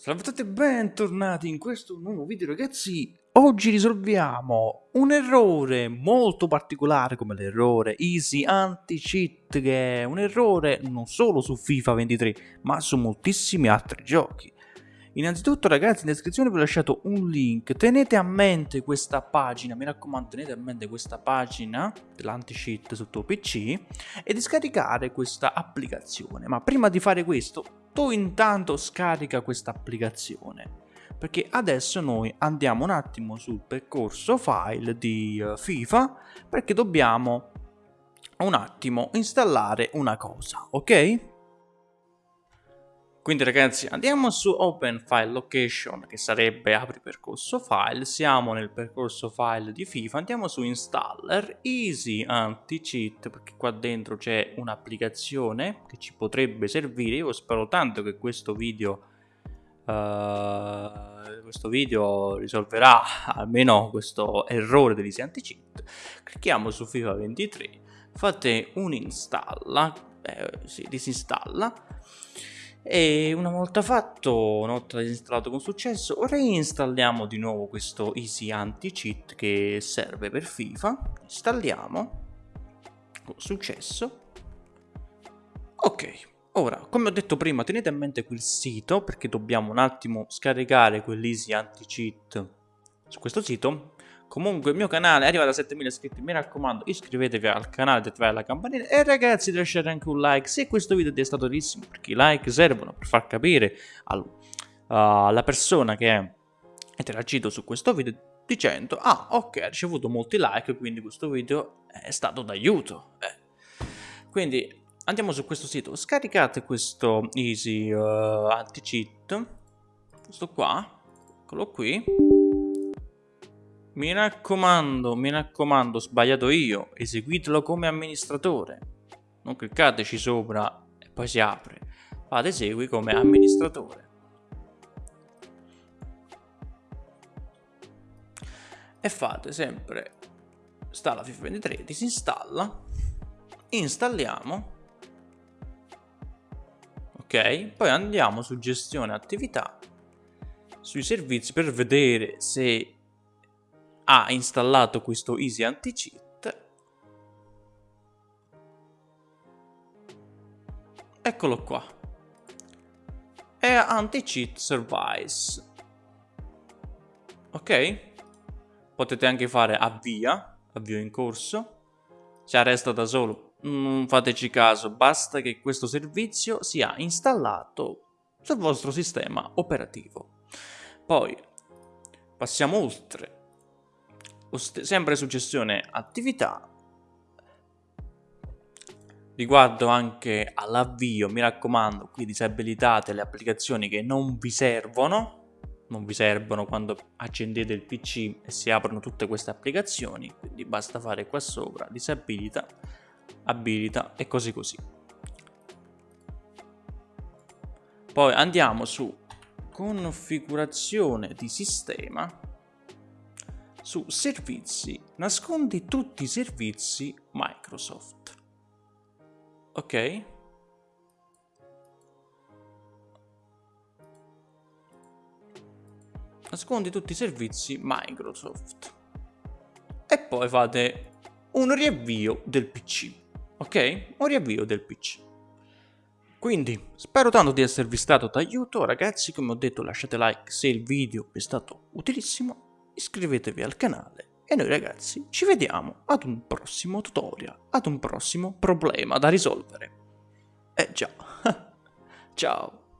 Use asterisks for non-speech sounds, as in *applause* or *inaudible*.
Salve a tutti e bentornati in questo nuovo video ragazzi. Oggi risolviamo un errore molto particolare come l'errore Easy Anti-Cheat Che è un errore non solo su FIFA 23 ma su moltissimi altri giochi. Innanzitutto ragazzi in descrizione vi ho lasciato un link. Tenete a mente questa pagina, mi raccomando tenete a mente questa pagina dell'anti-cheat sul tuo PC E di scaricare questa applicazione. Ma prima di fare questo tu intanto scarica questa applicazione perché adesso noi andiamo un attimo sul percorso file di uh, FIFA perché dobbiamo un attimo installare una cosa ok quindi ragazzi andiamo su Open File Location che sarebbe apri percorso file, siamo nel percorso file di FIFA, andiamo su Installer, Easy Anti-Cheat perché qua dentro c'è un'applicazione che ci potrebbe servire, io spero tanto che questo video, uh, questo video risolverà almeno questo errore dell'Easy Anti-Cheat, clicchiamo su FIFA 23, fate un installa, eh, si disinstalla, e una volta fatto, una volta installato con successo, reinstalliamo di nuovo questo Easy Anti-Cheat che serve per FIFA, installiamo, con successo, ok, ora, come ho detto prima, tenete a mente quel sito perché dobbiamo un attimo scaricare quell'Easy Anti-Cheat su questo sito Comunque il mio canale è arrivato a 7000 iscritti, mi raccomando iscrivetevi al canale, attivate la campanella e ragazzi lasciate anche un like se questo video ti è stato utilissimo perché i like servono per far capire al, uh, alla persona che ha interagito su questo video dicendo ah ok ha ricevuto molti like quindi questo video è stato d'aiuto. Eh. quindi andiamo su questo sito. Scaricate questo easy uh, anti cheat questo qua eccolo qui mi raccomando, mi raccomando, sbagliato io, eseguitelo come amministratore. Non cliccateci sopra e poi si apre. Fate esegui come amministratore. E fate sempre, sta la FIFA 23, disinstalla, installiamo, ok? Poi andiamo su gestione attività, sui servizi per vedere se ha installato questo Easy Anti-Cheat. Eccolo qua. È Anti-Cheat Service. Ok? Potete anche fare avvia, avvio in corso. Se arresta da solo, non fateci caso, basta che questo servizio sia installato sul vostro sistema operativo. Poi passiamo oltre sempre su gestione attività. Riguardo anche all'avvio mi raccomando qui disabilitate le applicazioni che non vi servono non vi servono quando accendete il pc e si aprono tutte queste applicazioni quindi basta fare qua sopra disabilita abilita e così così. Poi andiamo su configurazione di sistema su servizi, nascondi tutti i servizi Microsoft. Ok? Nascondi tutti i servizi Microsoft. E poi fate un riavvio del PC. Ok? Un riavvio del PC. Quindi, spero tanto di esservi stato d'aiuto, ragazzi, come ho detto lasciate like se il video è stato utilissimo iscrivetevi al canale e noi ragazzi ci vediamo ad un prossimo tutorial, ad un prossimo problema da risolvere. Eh già, *laughs* ciao!